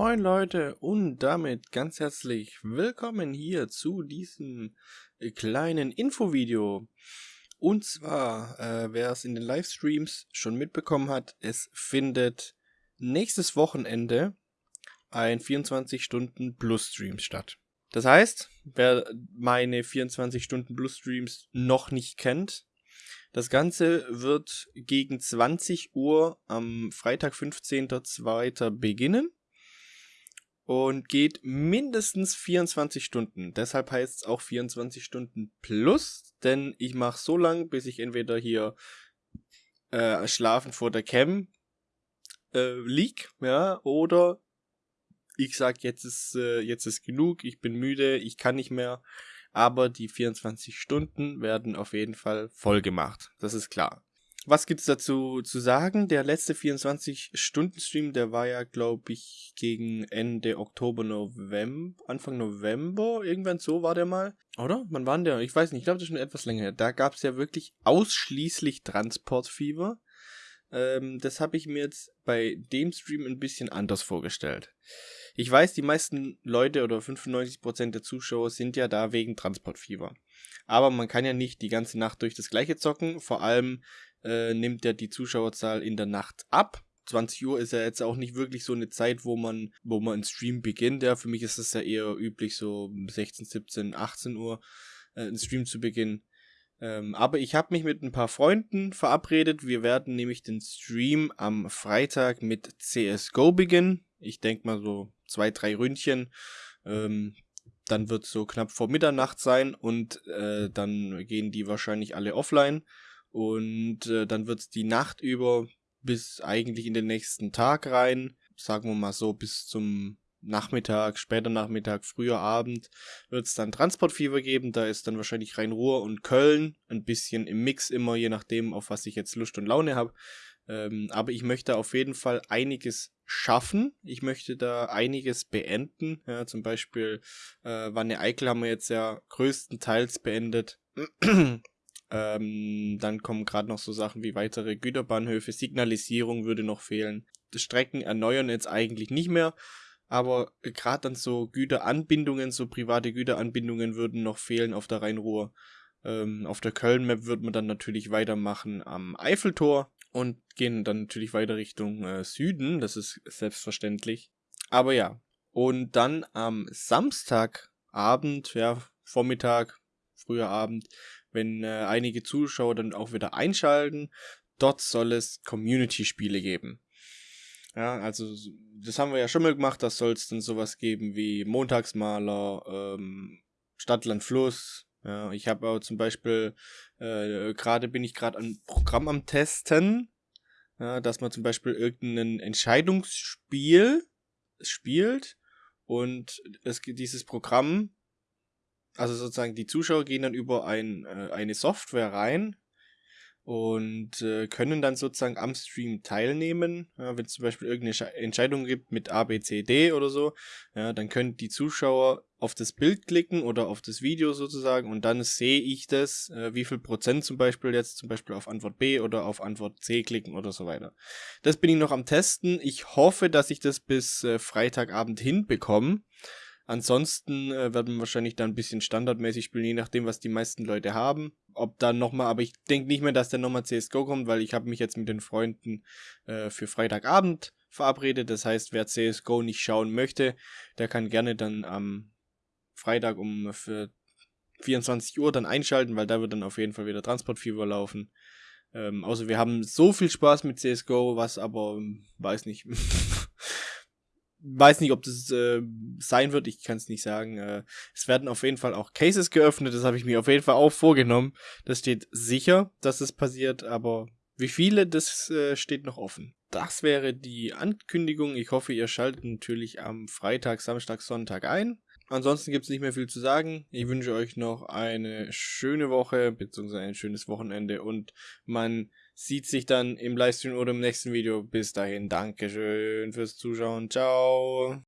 Moin Leute und damit ganz herzlich willkommen hier zu diesem äh, kleinen Infovideo. Und zwar, äh, wer es in den Livestreams schon mitbekommen hat, es findet nächstes Wochenende ein 24 Stunden Plus Stream statt. Das heißt, wer meine 24 Stunden Plus Streams noch nicht kennt, das Ganze wird gegen 20 Uhr am Freitag 15.02. beginnen und geht mindestens 24 Stunden. Deshalb heißt es auch 24 Stunden plus, denn ich mache so lang, bis ich entweder hier äh, schlafen vor der Cam äh, lieg, ja, oder ich sag jetzt ist äh, jetzt ist genug, ich bin müde, ich kann nicht mehr, aber die 24 Stunden werden auf jeden Fall voll gemacht. Das ist klar. Was gibt's dazu zu sagen? Der letzte 24-Stunden-Stream, der war ja, glaube ich, gegen Ende Oktober, November, Anfang November, irgendwann so war der mal. Oder? Wann war der? Ich weiß nicht, ich glaube, das ist schon etwas länger her. Da gab's ja wirklich ausschließlich Transportfieber. Ähm, das habe ich mir jetzt bei dem Stream ein bisschen anders vorgestellt. Ich weiß, die meisten Leute oder 95% der Zuschauer sind ja da wegen Transportfieber. Aber man kann ja nicht die ganze Nacht durch das gleiche zocken. Vor allem äh, nimmt ja die Zuschauerzahl in der Nacht ab. 20 Uhr ist ja jetzt auch nicht wirklich so eine Zeit, wo man, wo man einen Stream beginnt. Ja, für mich ist es ja eher üblich, so 16, 17, 18 Uhr äh, einen Stream zu beginnen. Ähm, aber ich habe mich mit ein paar Freunden verabredet. Wir werden nämlich den Stream am Freitag mit CSGO beginnen. Ich denke mal so zwei, drei Ründchen. Ähm, dann wird so knapp vor Mitternacht sein und äh, dann gehen die wahrscheinlich alle offline. Und äh, dann wird es die Nacht über bis eigentlich in den nächsten Tag rein, sagen wir mal so bis zum Nachmittag, später Nachmittag, früher Abend wird es dann Transportfieber geben. Da ist dann wahrscheinlich Rhein-Ruhr und Köln. Ein bisschen im Mix immer, je nachdem, auf was ich jetzt Lust und Laune habe. Ähm, aber ich möchte auf jeden Fall einiges schaffen. Ich möchte da einiges beenden. Ja, zum Beispiel äh, Wanne Eickel haben wir jetzt ja größtenteils beendet. Ähm, dann kommen gerade noch so Sachen wie weitere Güterbahnhöfe, Signalisierung würde noch fehlen. Die Strecken erneuern jetzt eigentlich nicht mehr, aber gerade dann so Güteranbindungen, so private Güteranbindungen würden noch fehlen auf der Rheinruhr. Ähm, auf der Köln-Map wird man dann natürlich weitermachen am Eiffeltor und gehen dann natürlich weiter Richtung äh, Süden, das ist selbstverständlich. Aber ja, und dann am Samstagabend, ja, Vormittag, früher Abend, wenn äh, einige Zuschauer dann auch wieder einschalten. Dort soll es Community-Spiele geben. Ja, also das haben wir ja schon mal gemacht, das soll es dann sowas geben wie Montagsmaler, ähm, Stadtland Fluss. Ja, ich habe auch zum Beispiel, äh, gerade bin ich gerade ein Programm am Testen, ja, dass man zum Beispiel irgendein Entscheidungsspiel spielt und es dieses Programm also sozusagen die Zuschauer gehen dann über ein, äh, eine Software rein und äh, können dann sozusagen am Stream teilnehmen. Ja, wenn es zum Beispiel irgendeine Entscheidung gibt mit A, B, C, D oder so, ja, dann können die Zuschauer auf das Bild klicken oder auf das Video sozusagen und dann sehe ich das, äh, wie viel Prozent zum Beispiel jetzt zum Beispiel auf Antwort B oder auf Antwort C klicken oder so weiter. Das bin ich noch am Testen. Ich hoffe, dass ich das bis äh, Freitagabend hinbekomme. Ansonsten äh, werden wir wahrscheinlich dann ein bisschen standardmäßig spielen, je nachdem, was die meisten Leute haben. Ob dann nochmal, aber ich denke nicht mehr, dass dann nochmal CSGO kommt, weil ich habe mich jetzt mit den Freunden äh, für Freitagabend verabredet. Das heißt, wer CSGO nicht schauen möchte, der kann gerne dann am Freitag um für 24 Uhr dann einschalten, weil da wird dann auf jeden Fall wieder Transportfieber laufen. Ähm, außer wir haben so viel Spaß mit CSGO, was aber, weiß nicht, weiß nicht, ob das äh, sein wird, ich kann es nicht sagen. Äh, es werden auf jeden Fall auch Cases geöffnet, das habe ich mir auf jeden Fall auch vorgenommen. Das steht sicher, dass es passiert, aber wie viele, das äh, steht noch offen. Das wäre die Ankündigung. Ich hoffe, ihr schaltet natürlich am Freitag, Samstag, Sonntag ein. Ansonsten gibt es nicht mehr viel zu sagen. Ich wünsche euch noch eine schöne Woche, beziehungsweise ein schönes Wochenende und man sieht sich dann im Livestream oder im nächsten Video. Bis dahin, Dankeschön fürs Zuschauen. Ciao.